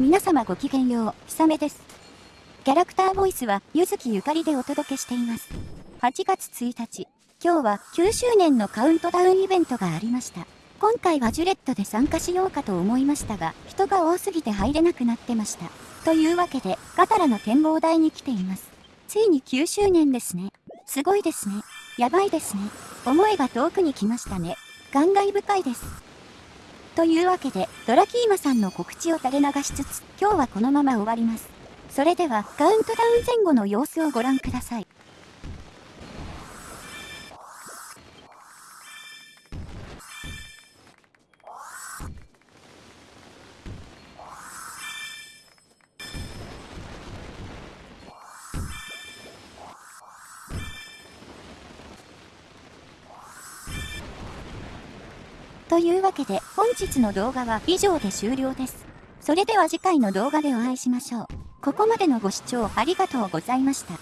皆様ごきげんよう、ひさめです。キャラクターボイスは、ゆずきゆかりでお届けしています。8月1日、今日は9周年のカウントダウンイベントがありました。今回はジュレットで参加しようかと思いましたが、人が多すぎて入れなくなってました。というわけで、ガタラの展望台に来ています。ついに9周年ですね。すごいですね。やばいですね。思いが遠くに来ましたね。感慨深いです。というわけで、ドラキーマさんの告知を垂れ流しつつ、今日はこのまま終わります。それでは、カウントダウン前後の様子をご覧ください。というわけで、本日の動画は以上で終了です。それでは次回の動画でお会いしましょう。ここまでのご視聴ありがとうございました。